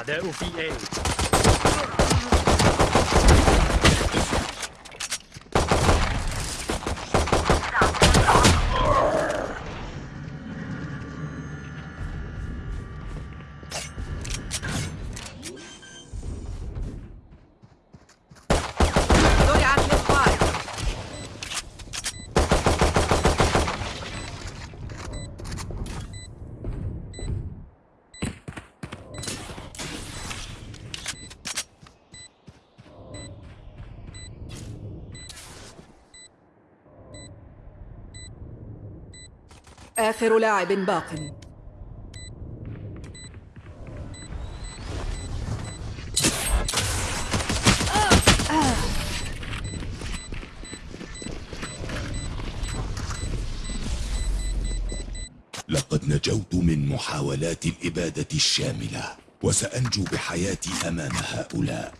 الأعداء في A زرعت للسبايك آخر لاعب باق. لقد نجوت من محاولات الإبادة الشاملة وسأنجو بحياتي أمام هؤلاء.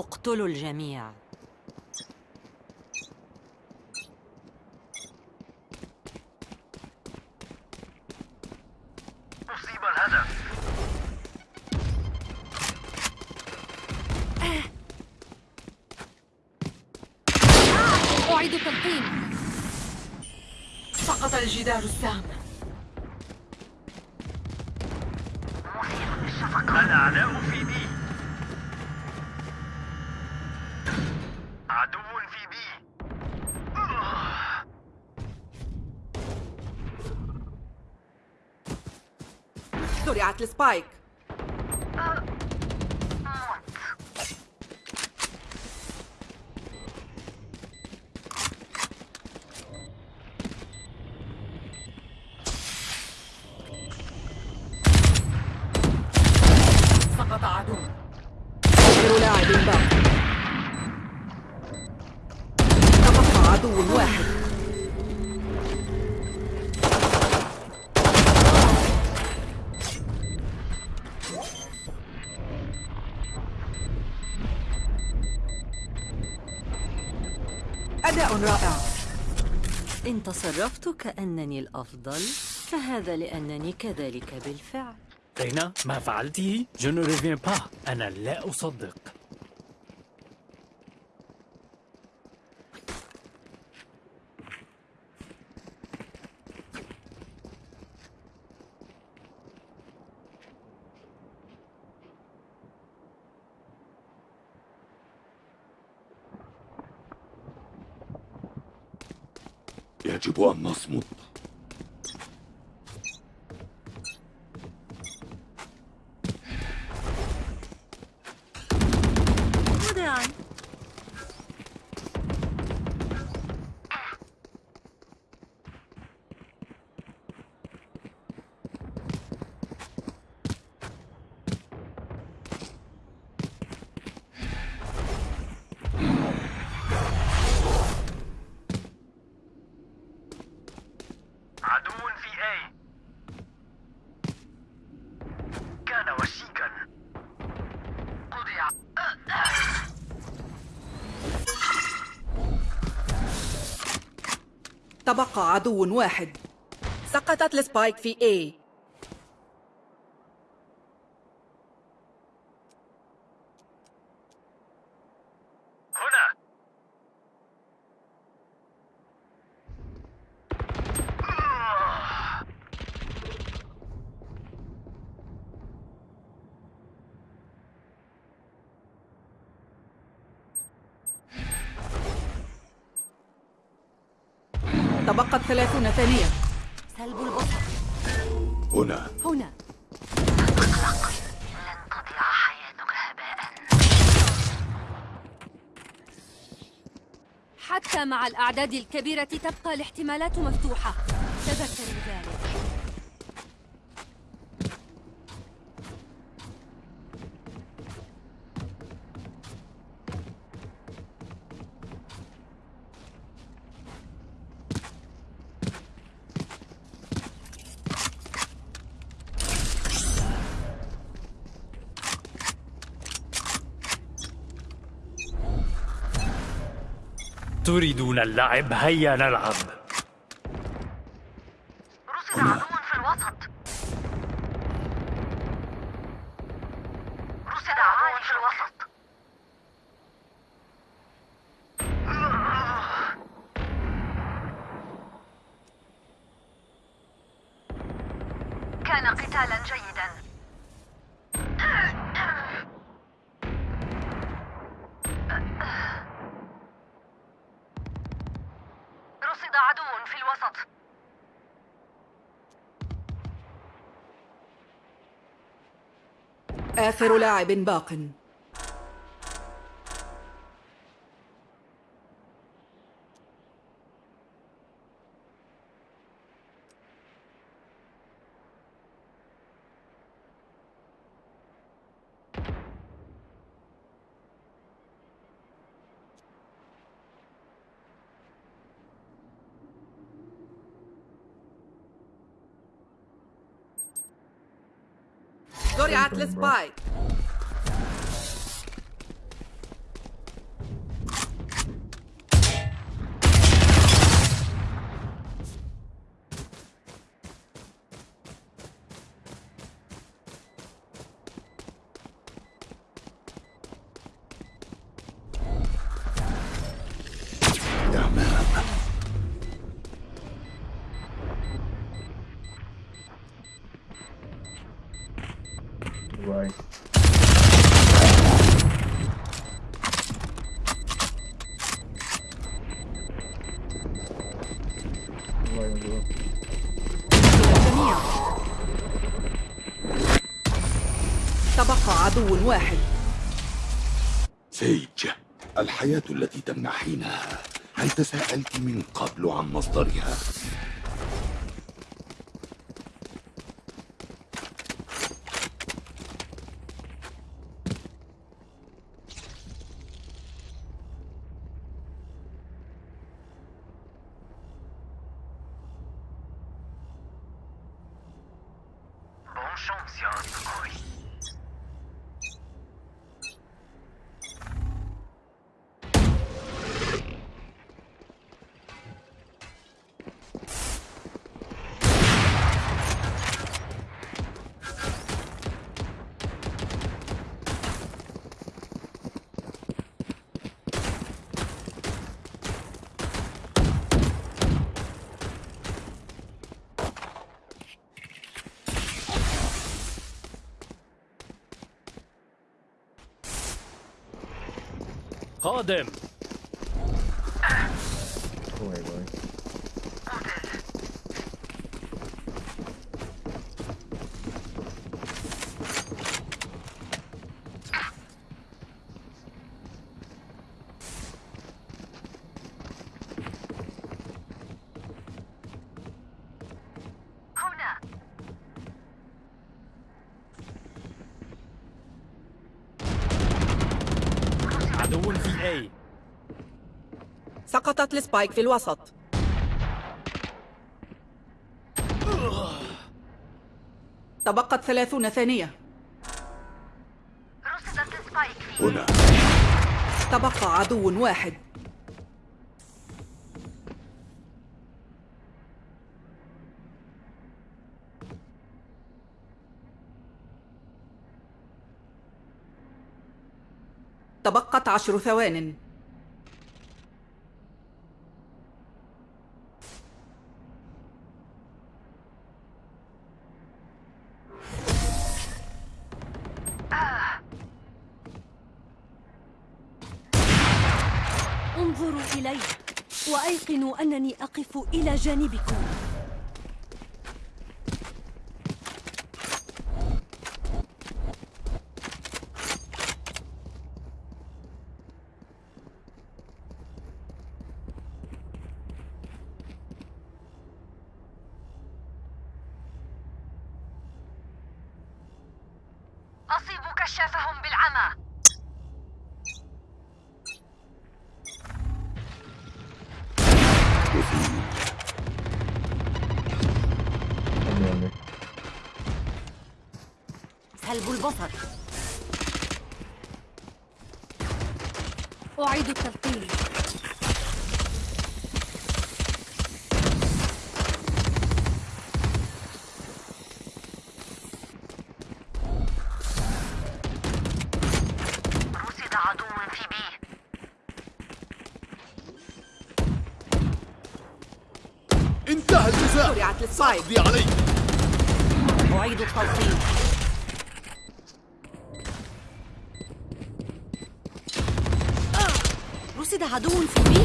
اقتلوا الجميع أصيب الهدف أعيد تلقيم سقط الجدار السام الأعداء في B عدو في B زرعت السبايك رائع. إن تصرفت كأنني الأفضل فهذا لأنني كذلك بالفعل. رينا ما فعلته؟ Je ne reviens pas. أنا لا أصدق. Acaba Masmut تبقى عدو واحد. سقطت السبايك في A. الأعداد الكبيرة تبقى الاحتمالات مفتوحة. تذكروا ذلك. تريدون اللعب هيا نلعب. آخر لاعب باق. زرعت السبايك واحد سيج الحياة التي تمنحينها هل تساءلت من قبل عن مصدرها؟ Roden. سقطت السبايك في الوسط. تبقت ثلاثون ثانية. رصدت هنا. تبقى عدو واحد. تبقت عشر ثوان. إلي وأيقنوا أنني أقف إلى جانبكم. زرعت السبايك قضي علي أعيد التلقيم رصد عدو في بي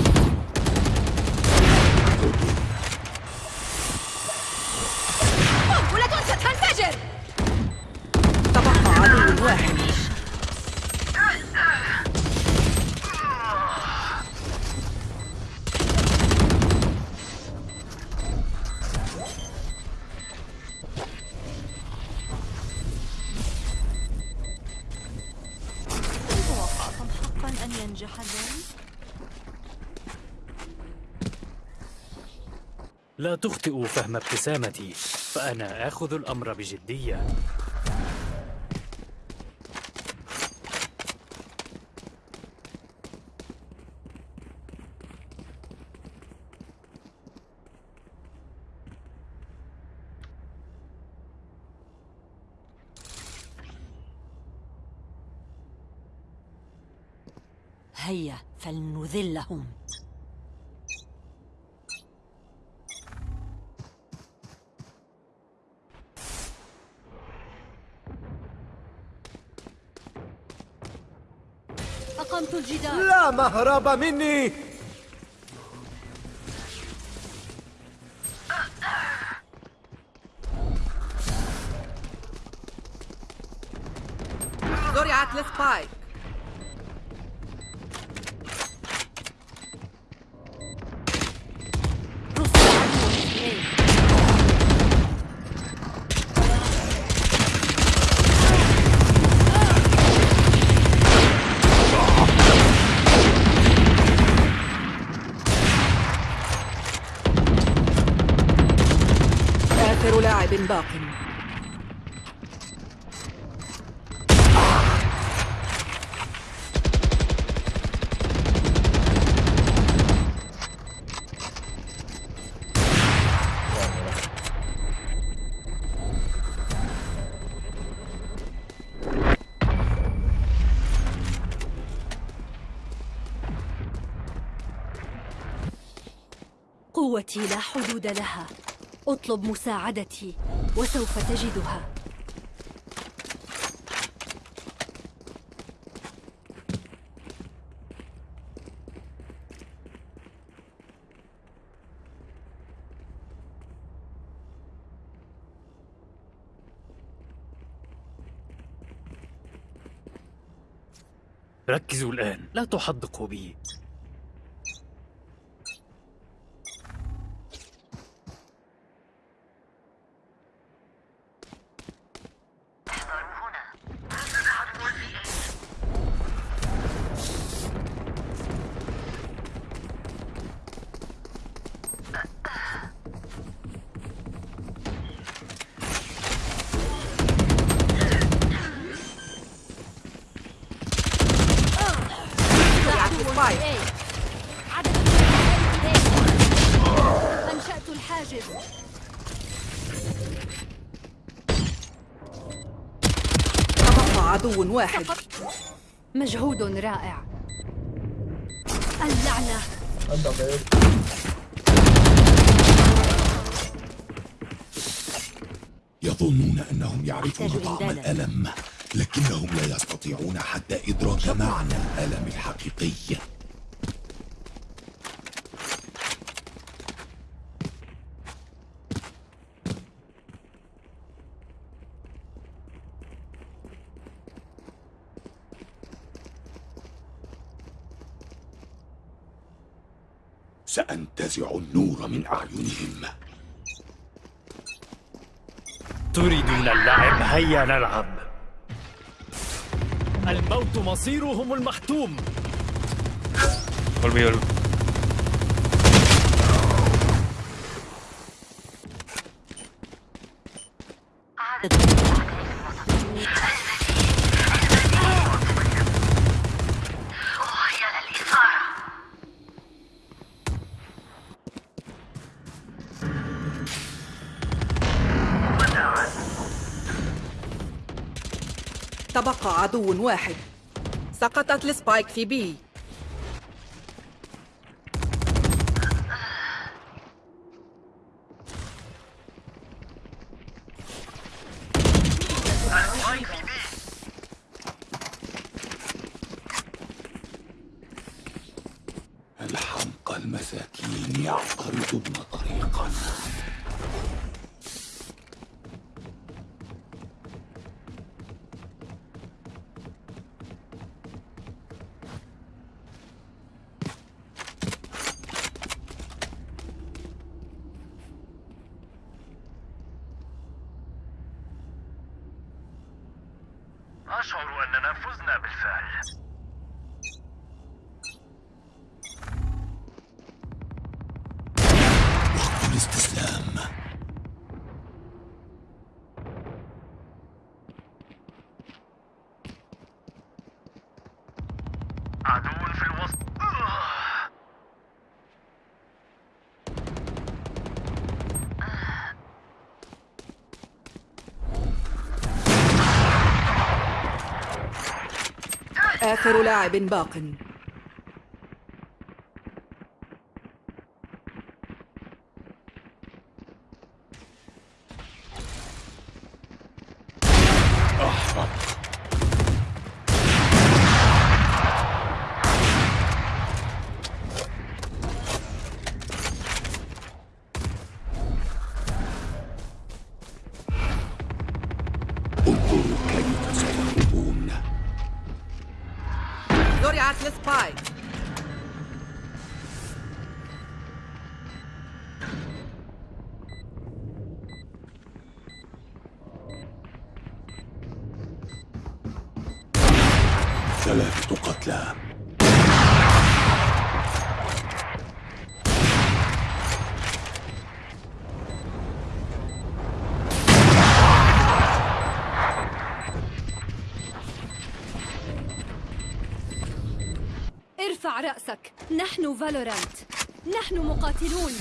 قنبلة ستنفجر. تبقى عدو واحد. لا تخطئوا فهم ابتسامتي فأنا آخذ الأمر بجدية هيا فلنذلهم أقمت الجدار. لا مهرب مني. حدود لها. اطلب مساعدتي وسوف تجدها. ركزوا الآن. لا تحدقوا بي زرعت السبايك عدد من أنشأت الحاجز تبقى عدو واحد مجهود رائع اللعنة أنت غير يظنون أنهم يعرفون أحتاج طعم إمدادا. الألم لكنهم لا يستطيعون حتى إدراك معنى الألم الحقيقي. سأنتزع النور من أعينهم. تريدون اللعب؟ هيا نلعب. الموت مصيرهم المحتوم Volví, volví. عدو واحد. سقطت السبايك في بي. آخر لاعب باق. ثلاثة قتلى. ارفع رأسك. نحن فالورانت. نحن مقاتلون.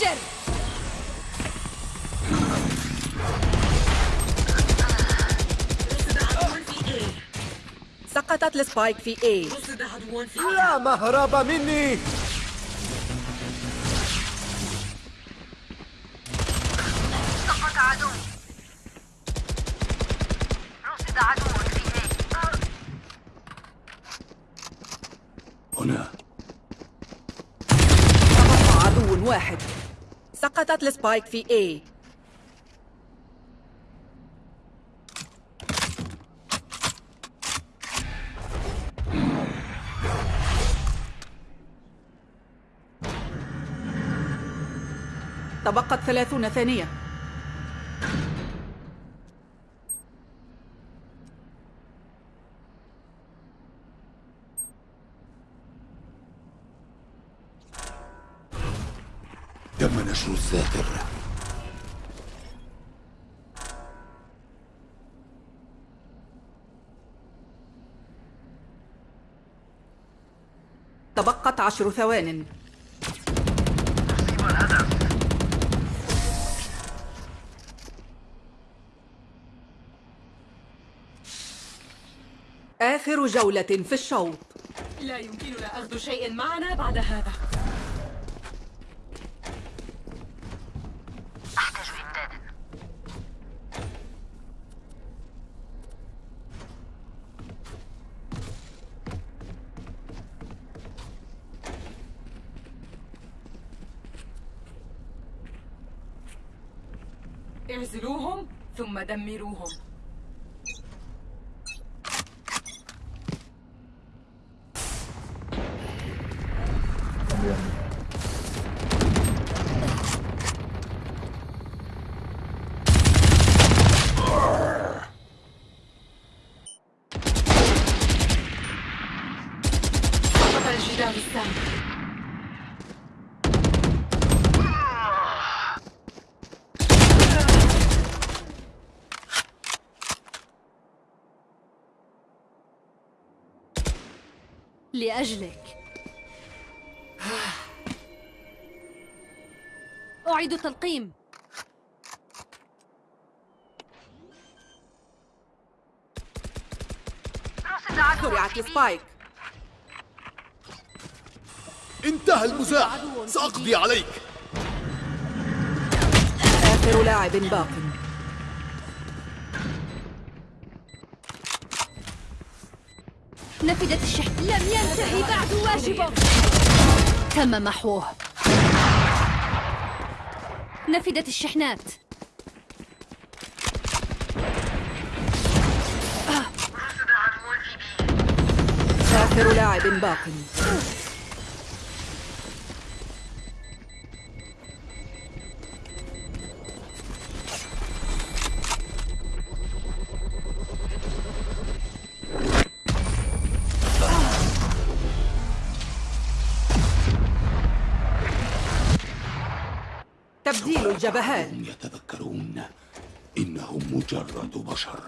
ستنفجر سقطت السبايك في A. لا مهرب مني. سقطت السبايك في A. تبقت ثلاثون ثانية تم نشر الذاكر عشر ثوان. آخر جولة في الشوط. لا يمكننا أخذ شيء معنا بعد هذا. اعزلوهم ثم دمروهم. لأجلك. أعيد تلقيم رصد عدو زرعت في بي السبايك انتهى المزاح. سأقضي عليك. آخر لاعب باق. نفدت الشحن لم ينتهي بعد واجبك تم محوه. نفدت الشحنات. بي آخر لاعب باق. الجبهات. يتذكرون إنهم مجرد بشر.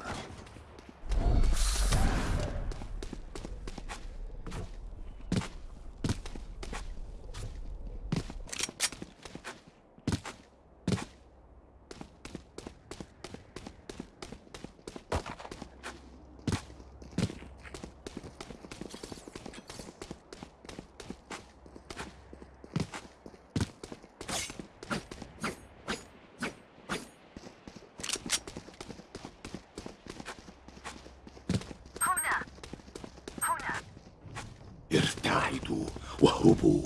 ارتعدوا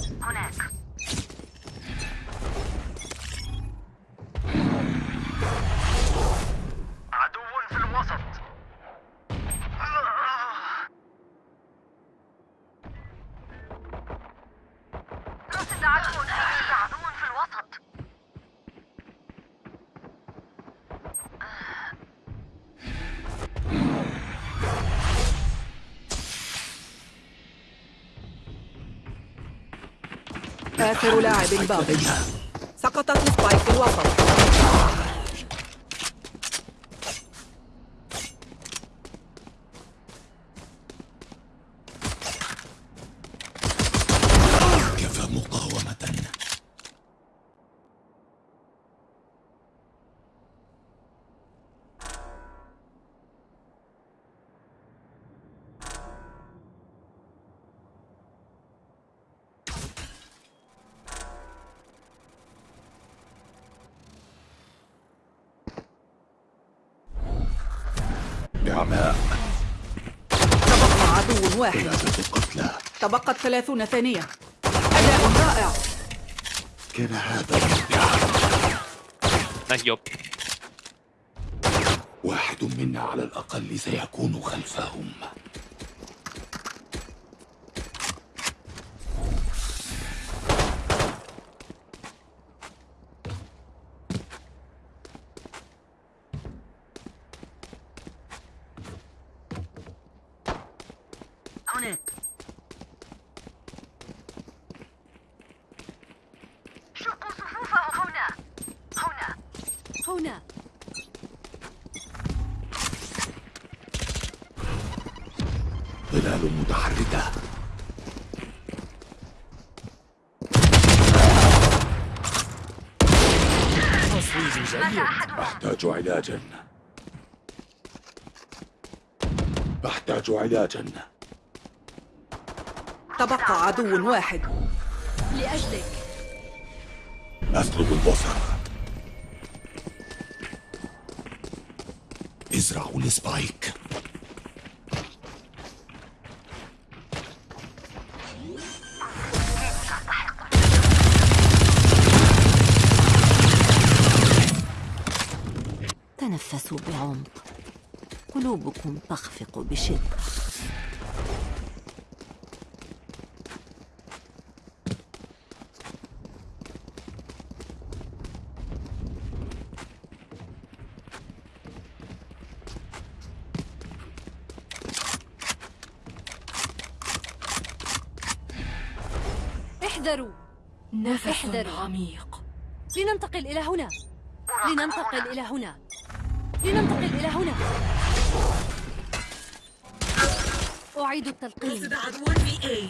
آخر لاعب باق سقطت السبايك في الوسط. نعماء تبقى عدو واحد. ثلاثة قتلى تبقت ثلاثون ثانية. أداء رائع. كان هذا job. واحد منا على الأقل سيكون خلفهم هناك شقوا صفوفهم هنا هنا هنا ظلال متحركة تصويب جيد أحتاج علاجا أحتاج علاجا تبقى عدو واحد. لأجلك. أسلب البصر. ازرعوا السبايك. قلوبكم تخفق بشدة. اي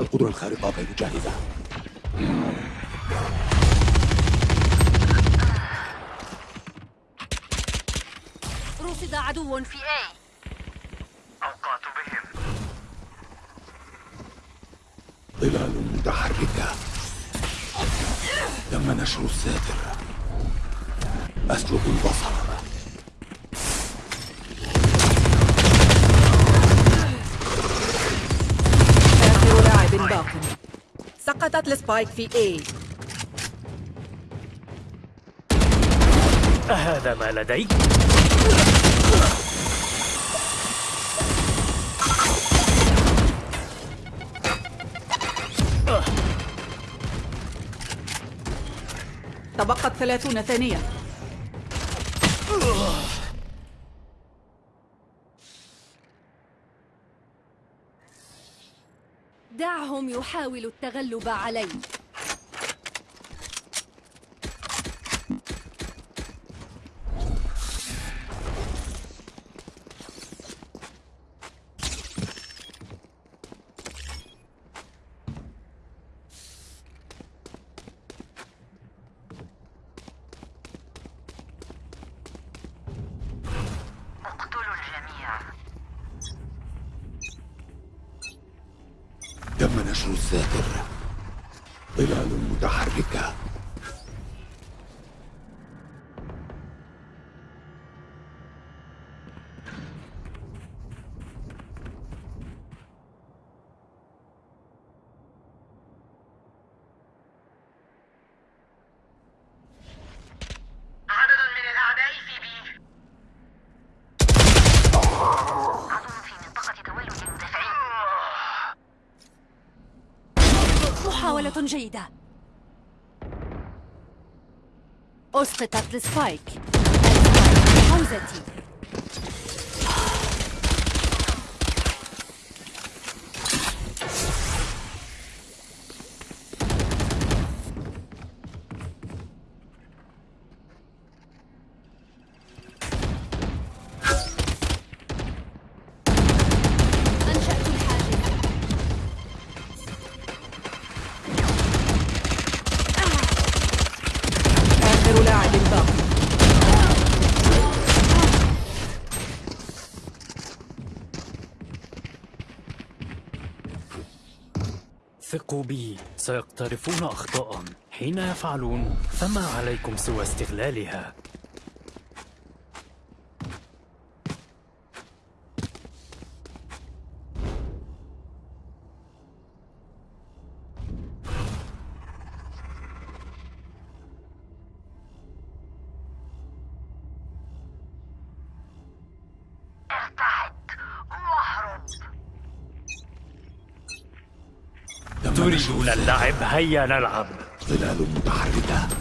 القدرة الخارقة غير جاهزة. رصد عدو في A أوقات بهم ظلال متحركة تم نشر الساتر أسلب البصر. آخر لاعب باق. سقطت السبايك في A. أهذا ما لديك؟ تبقت ثلاثون ثانية دعهم يحاولوا التغلب علي اقتلوا الجميع تم نشر الساتر ظلال متحركة عدد من الأعداء في بي عدو في منطقة تولد المدافعين محاولة جيدة. أسقطت السبايك حوزتي. سيقترفون أخطاء. حين يفعلون فما عليكم سوى استغلالها. تم تريدون نشر اللعب هيا نلعب. ظلال متحركة.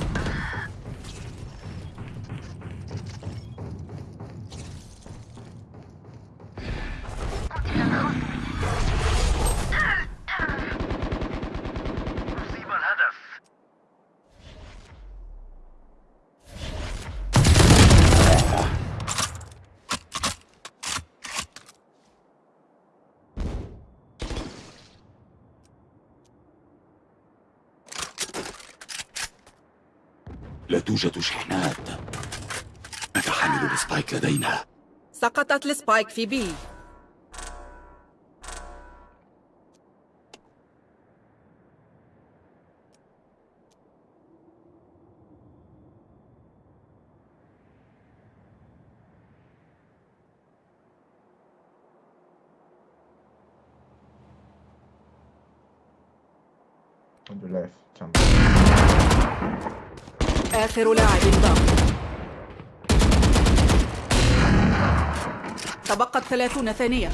توجد شحنات. نتحمل السبايك لدينا. سقطت السبايك في بي. آخر لاعب باق تبقت ثلاثون ثانية.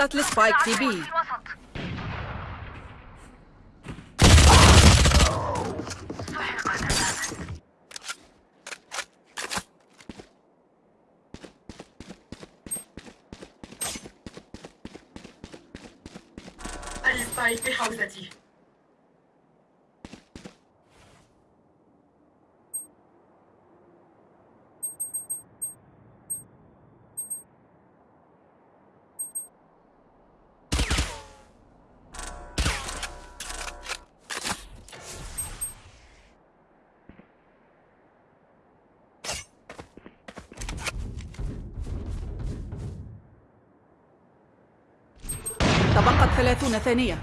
سقطت السبايك في بي. السبايك ثلاثون ثانية.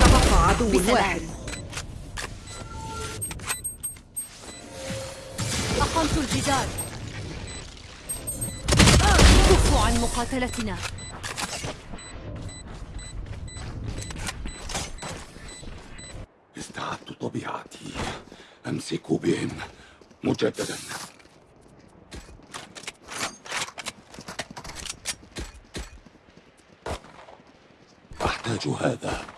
تبقى عدو. واحد. أقمت الجدار. كفوا عن مقاتلتنا. مجددا أحتاج هذا.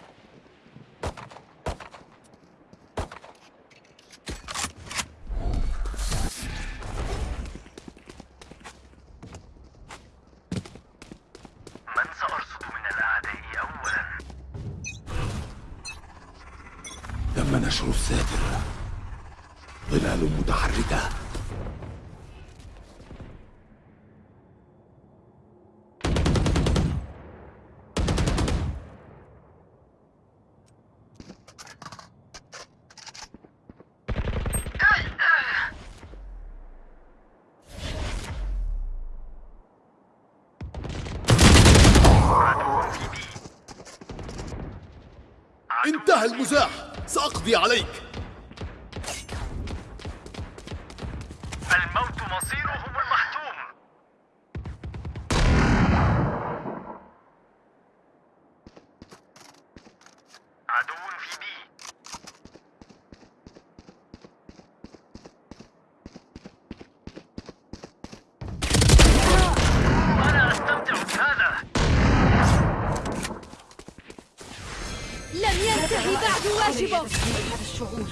هذا الشعور.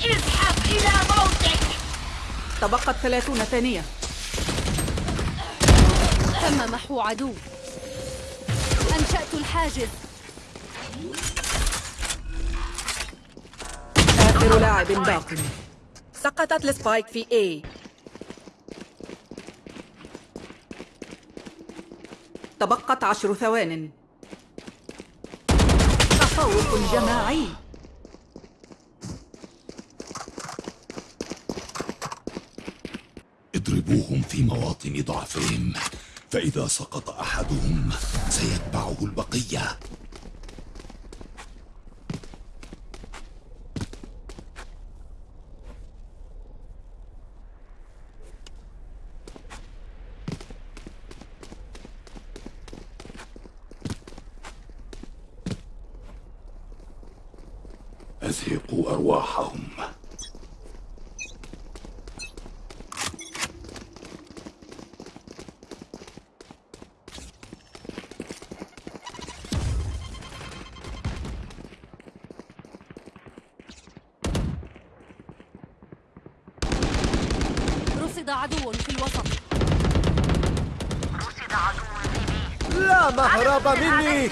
اذهب إلى موتك. تبقت ثلاثون ثانية. تم محو عدو. أنشأت الحاجز. آخر لاعب باق سقطت السبايك في A. تبقت عشر ثوان. تفوق جماعي اضربوهم في مواطن ضعفهم فإذا سقط أحدهم سيتبعه البقية. عدو في الوسط. رصد عدو في بي. لا مهرب مني.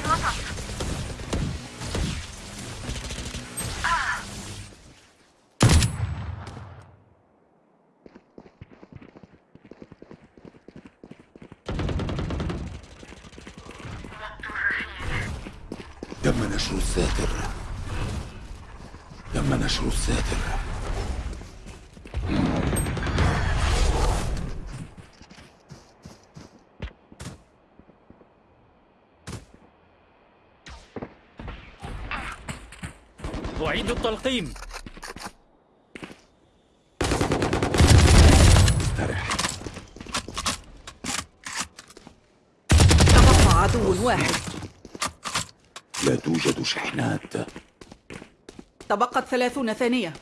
أعيد التلقيم. استرح. تبقى عدو واحد. لا توجد شحنات. تبقت ثلاثون ثانية.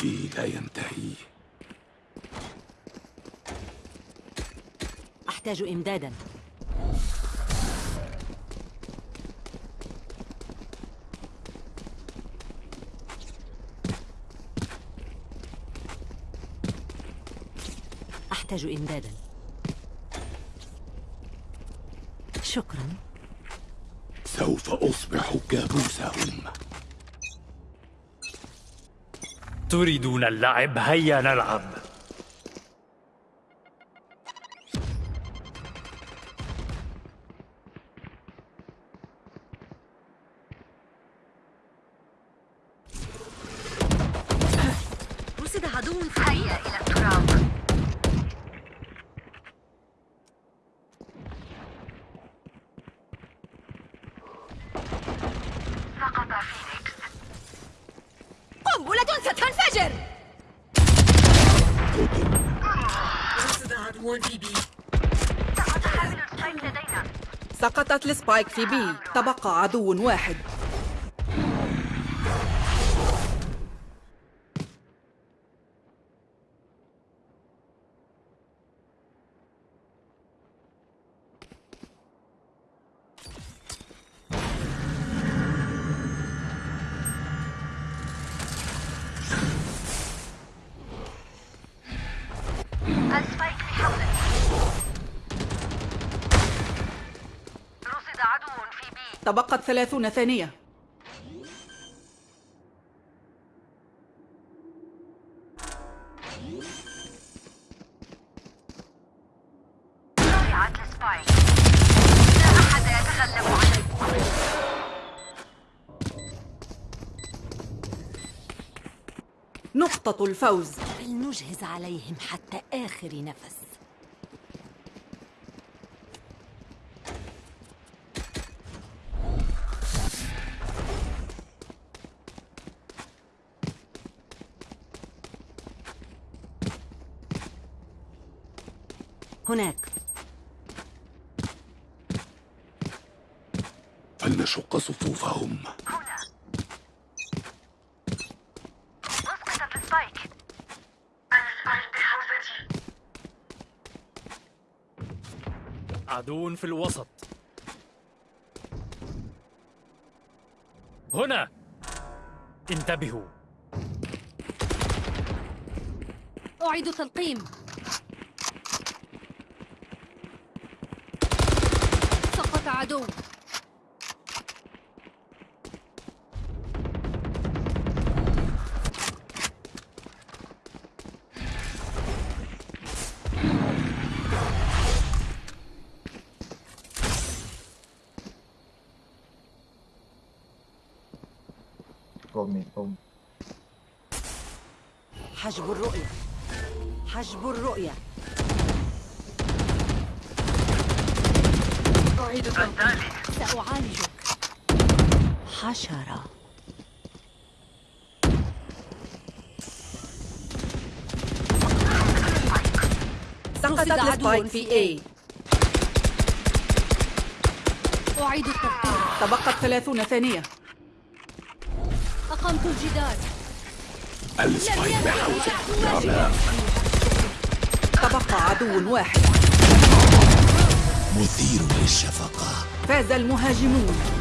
عبئي لا ينتهي. أحتاج إمدادا. أحتاج إمدادا. شكرا. سوف أصبح كابوسهم تريدون اللعب؟ هيا نلعب. في بي تبقى عدو واحد. تبقت ثلاثون ثانية. نقطة الفوز. فلنجهز عليهم حتى آخر نفس. هناك. فلنشق صفوفهم؟ هنا. السبايك بحوزتي عدو في الوسط. هنا. انتبهوا. أعيد تلقيم سقط عدو حجب الرؤية. حجب الرؤية. تلقيم سأعالجك. حشرة. سقطت عدو السبايك في A. أعيد التلقيم تبقت ثلاثون ثانية. أقمت الجدار. السبايك بحوزة تبقى عدو واحد. مثير للشفقة. فاز المهاجمون.